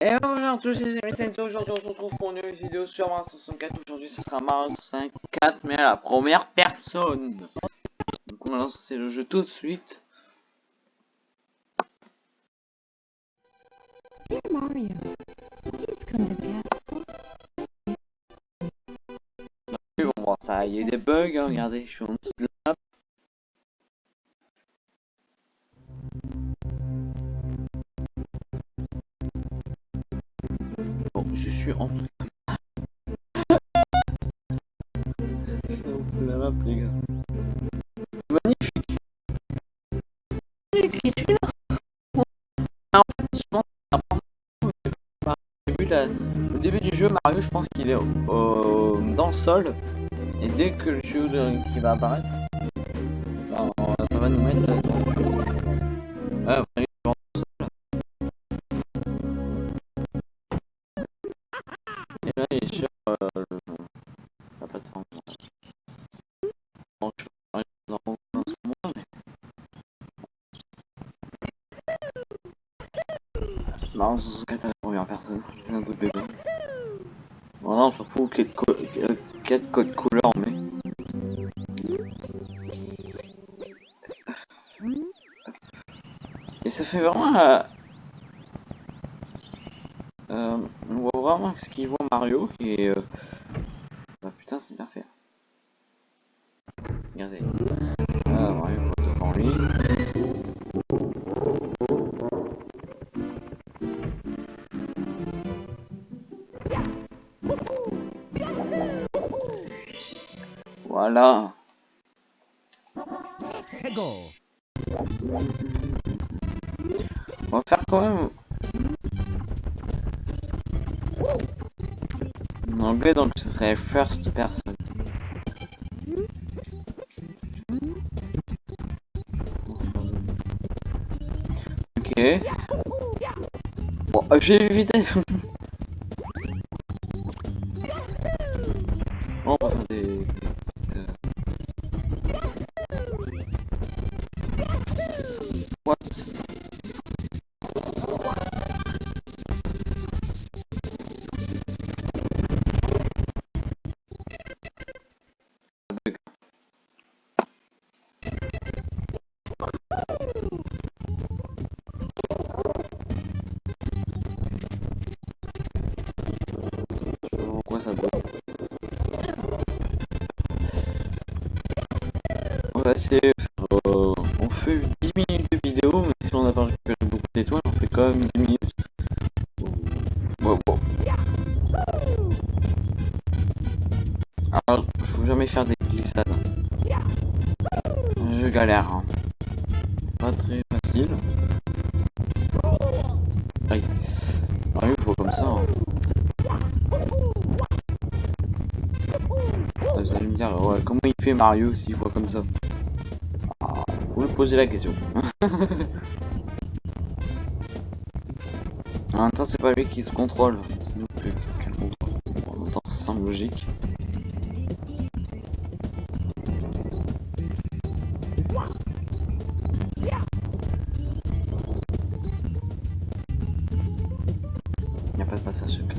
Et bonjour à tous les amis, aujourd'hui on se retrouve pour une nouvelle vidéo sur Mario 64. Aujourd'hui ce sera Mario 64 mais à la première personne. Donc on va lancer le jeu tout de suite. Dear Mario, please come to the castle. Oui, bon, bon ça, y a des bugs, hein, regardez, je suis en dessous de les gars. Magnifique. Ah, en fait, je pense au début, du jeu, Mario, je pense qu'il est dans le sol. Et dès que le jeu qui va apparaître, c'est un bout de. Voilà, on s'en fout quel, co euh, quel code couleur. Et ça fait vraiment... euh, euh, on voit vraiment ce qu'il voit Mario et... Euh, bah putain c'est bien fait. Regardez. Ah, Mario voit devant Voilà. On va faire quand même... En anglais, donc ce serait first person. Ok. Bon, euh, j'ai évité. On va faire des... bug On va essayer euh, on fait 10 minutes de vidéo, mais si on n'a pas récupéré beaucoup d'étoiles, on fait quand même 10 minutes. Alors, faut jamais faire des glissades. Je galère. Hein. Pas très dire, ouais, comment il fait Mario s'il voit comme ça? Ah, Vous me posez la question. en même temps, c'est pas lui qui se contrôle, c'est nous qui qui le contrôle. En même temps, ça semble logique. Il n'y a pas de passage secret.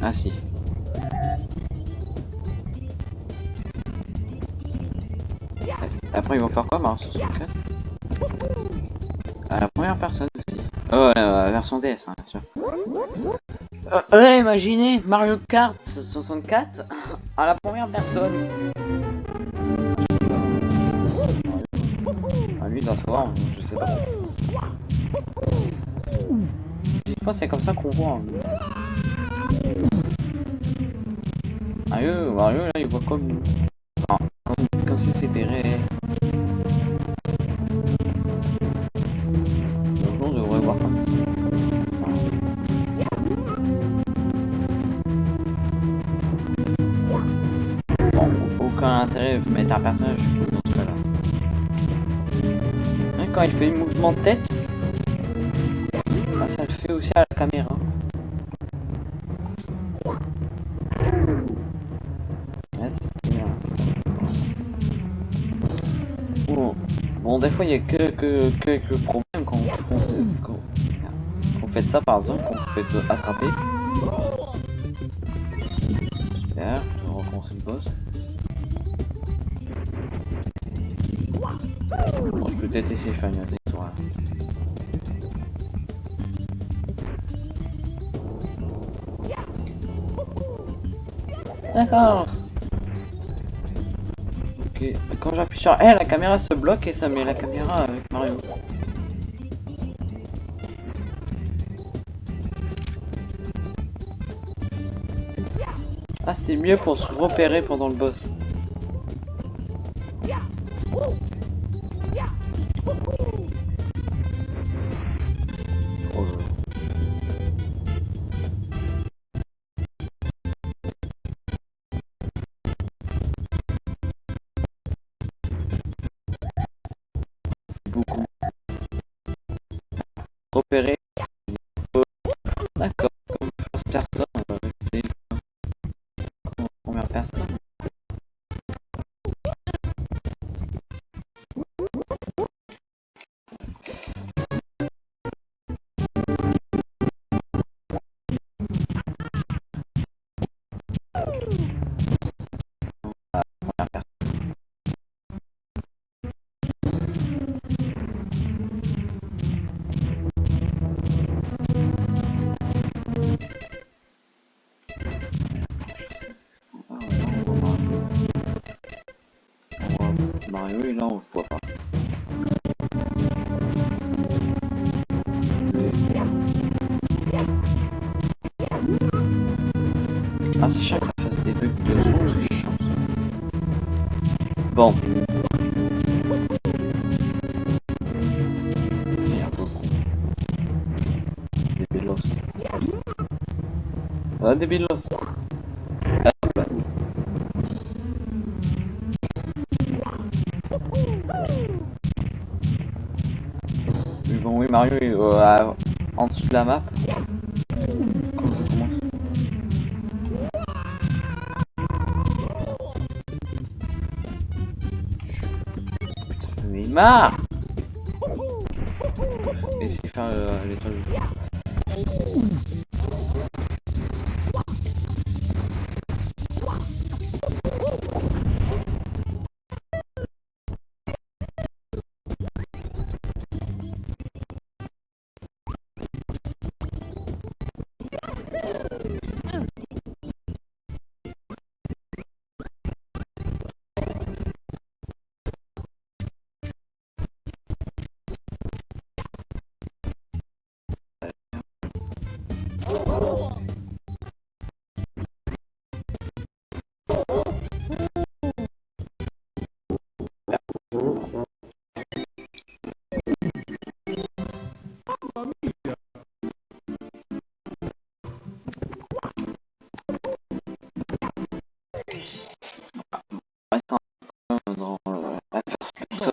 Ah si. Après ils vont faire quoi Mario 64 À la première personne aussi. Oh ouais, la version DS hein, bien sûr. Euh, ouais, imaginez Mario Kart 64 à la première personne. Ah lui doit savoir, je sais pas. Fois c'est comme ça qu'on voit. hein. Mario, Mario là il voit comme nous. Enfin, comme, comme si c'était réel. Mettre un personnage dans ce cas-là. Hein, Quand il fait le mouvement de tête, bah, ça le fait aussi à la caméra. Bon, des fois il y a que, que, quelques problèmes quand, quand- faites ça par exemple, vous faites attraper. Derrière, on recommence le boss. Bon, je peux peut-être essayer de faire une. D'accord. Ok, quand j'appuie sur R, la caméra se bloque et ça met la caméra avec Mario. Ah, c'est mieux pour se repérer pendant le boss. Beaucoup. Repérer. Mario et là on voit pas. Ah que ça fasse des bugs de ça. Bon. Des bélos. Ah des Mario est euh, en dessous de la map. Mais marre Essayer de faire euh, l'étoile. Oh! Dans personne.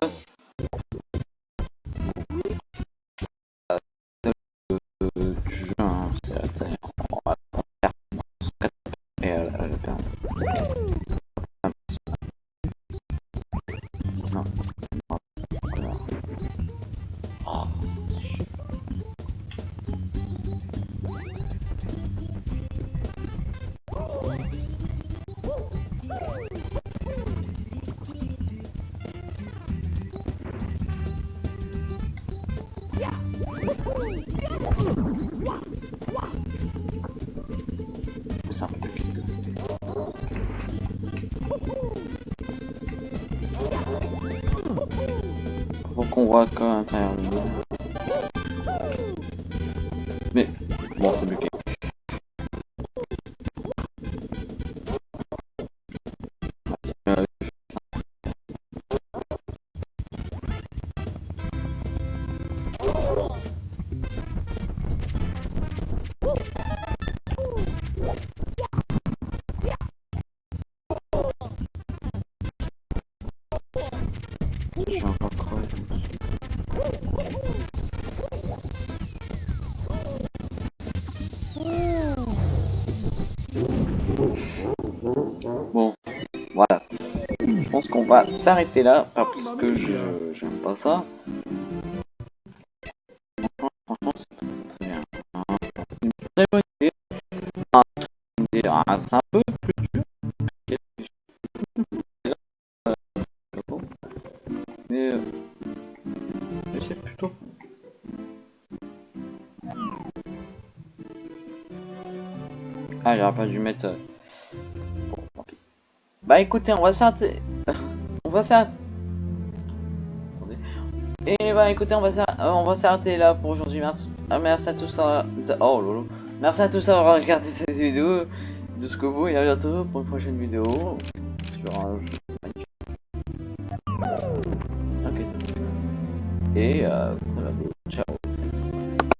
Non. Voit qu'à l'intérieur monde. Qu'on va s'arrêter là, parce que je j'aime pas ça. Franchement, c'est très, bien. très bonne idée. Ah, c'est un peu plus dur. Mais, euh, c'est plutôt. Ah, j'aurais pas dû mettre. euh, bon, tant pis. Bah écoutez, on va s'arrêter. Va s'arrêter. Et bah écoutez, on va s'arrêter, on va s'arrêter là pour aujourd'hui. Merci, ah, merci à tous. euh, Oh lolo. Merci à tous d'avoir regardé cette vidéo jusqu'au bout et à bientôt pour une prochaine vidéo sur un jeu. Et euh,